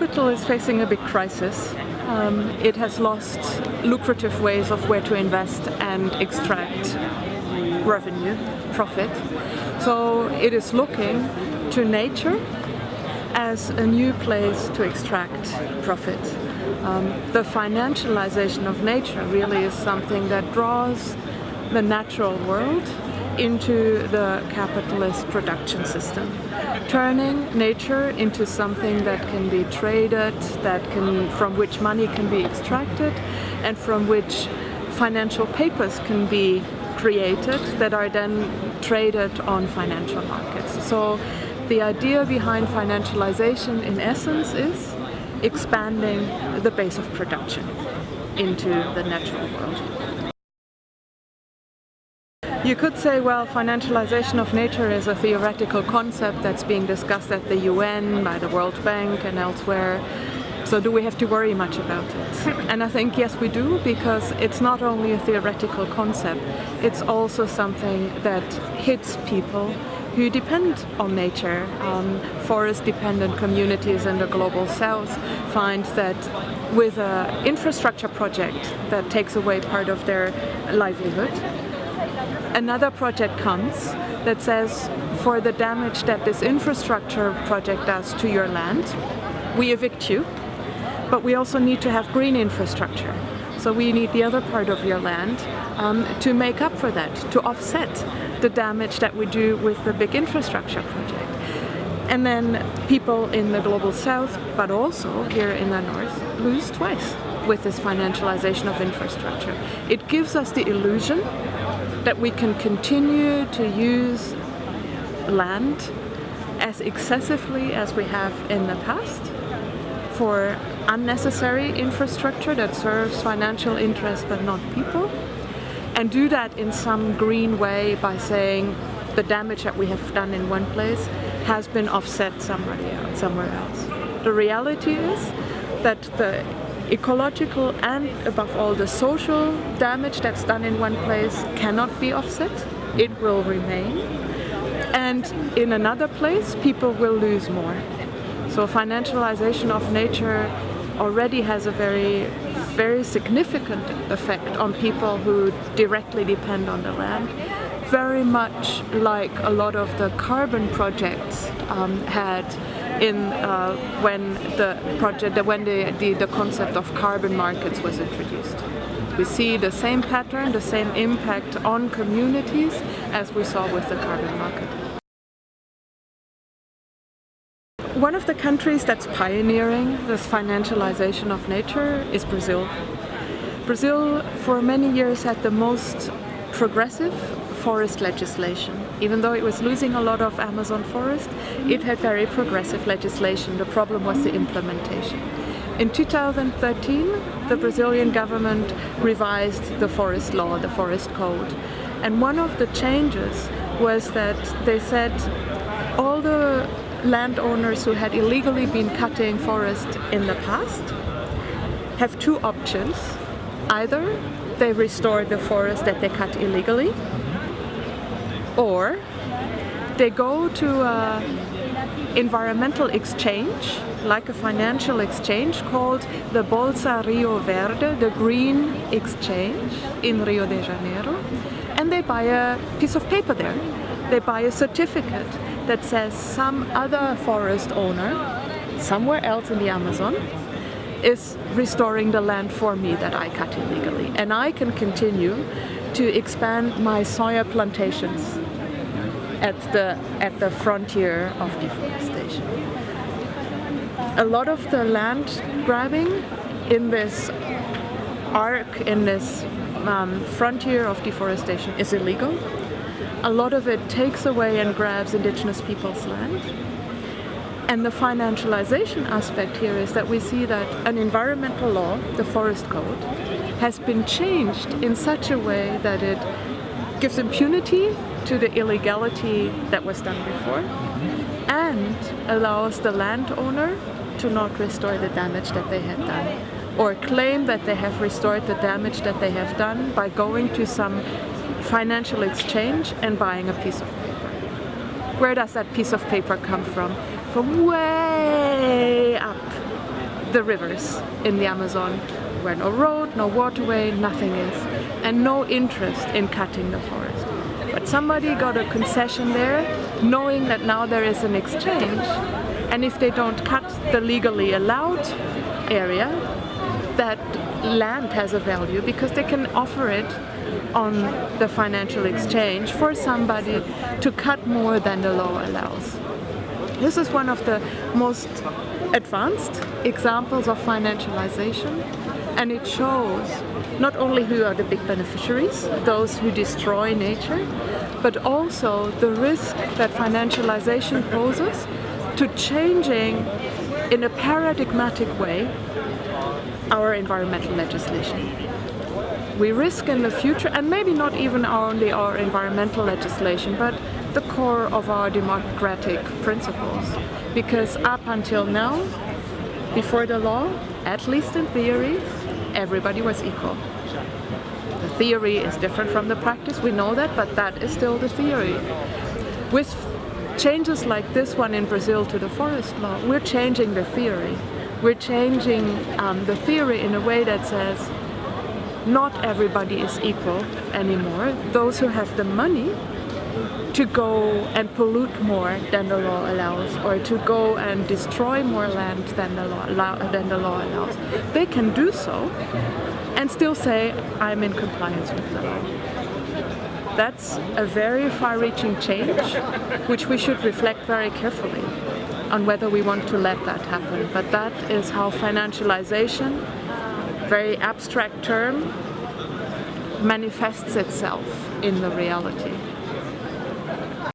capital is facing a big crisis. Um, it has lost lucrative ways of where to invest and extract revenue, profit. So it is looking to nature as a new place to extract profit. Um, the financialization of nature really is something that draws the natural world into the capitalist production system, turning nature into something that can be traded, that can, from which money can be extracted, and from which financial papers can be created that are then traded on financial markets. So the idea behind financialization in essence is expanding the base of production into the natural world. You could say, well, financialization of nature is a theoretical concept that's being discussed at the UN, by the World Bank and elsewhere. So do we have to worry much about it? And I think yes we do because it's not only a theoretical concept, it's also something that hits people who depend on nature. Um, forest dependent communities in the global south find that with an infrastructure project that takes away part of their livelihood, another project comes that says for the damage that this infrastructure project does to your land, we evict you, but we also need to have green infrastructure. So we need the other part of your land um, to make up for that, to offset the damage that we do with the big infrastructure project. And then people in the global south, but also here in the north, lose twice with this financialization of infrastructure. It gives us the illusion that we can continue to use land as excessively as we have in the past for unnecessary infrastructure that serves financial interests but not people and do that in some green way by saying the damage that we have done in one place has been offset somewhere else. The reality is that the ecological and above all the social damage that's done in one place cannot be offset. It will remain. And in another place, people will lose more. So financialization of nature already has a very, very significant effect on people who directly depend on the land. Very much like a lot of the carbon projects um, had in uh, when the project, when the, the, the concept of carbon markets was introduced. We see the same pattern, the same impact on communities as we saw with the carbon market. One of the countries that's pioneering this financialization of nature is Brazil. Brazil for many years had the most progressive forest legislation. Even though it was losing a lot of Amazon forest, it had very progressive legislation. The problem was the implementation. In 2013, the Brazilian government revised the forest law, the forest code. And one of the changes was that they said all the landowners who had illegally been cutting forest in the past have two options. Either they restore the forest that they cut illegally or they go to an environmental exchange like a financial exchange called the Bolsa Rio Verde, the Green Exchange in Rio de Janeiro and they buy a piece of paper there. They buy a certificate that says some other forest owner somewhere else in the Amazon is restoring the land for me that I cut illegally. And I can continue to expand my soya plantations at the, at the frontier of deforestation. A lot of the land grabbing in this arc, in this um, frontier of deforestation is illegal a lot of it takes away and grabs indigenous people's land. And the financialization aspect here is that we see that an environmental law, the Forest Code, has been changed in such a way that it gives impunity to the illegality that was done before and allows the landowner to not restore the damage that they had done or claim that they have restored the damage that they have done by going to some financial exchange and buying a piece of paper. Where does that piece of paper come from? From way up the rivers in the Amazon where no road, no waterway, nothing is, and no interest in cutting the forest. But somebody got a concession there, knowing that now there is an exchange, and if they don't cut the legally allowed area, that land has a value because they can offer it on the financial exchange for somebody to cut more than the law allows. This is one of the most advanced examples of financialization and it shows not only who are the big beneficiaries, those who destroy nature, but also the risk that financialization poses to changing in a paradigmatic way our environmental legislation. We risk in the future, and maybe not even only our environmental legislation, but the core of our democratic principles. Because up until now, before the law, at least in theory, everybody was equal. The theory is different from the practice, we know that, but that is still the theory. With changes like this one in Brazil to the forest law, we're changing the theory. We're changing um, the theory in a way that says not everybody is equal anymore. Those who have the money to go and pollute more than the law allows or to go and destroy more land than the law, than the law allows. They can do so and still say, I'm in compliance with the law. That's a very far-reaching change, which we should reflect very carefully on whether we want to let that happen. But that is how financialization, very abstract term, manifests itself in the reality.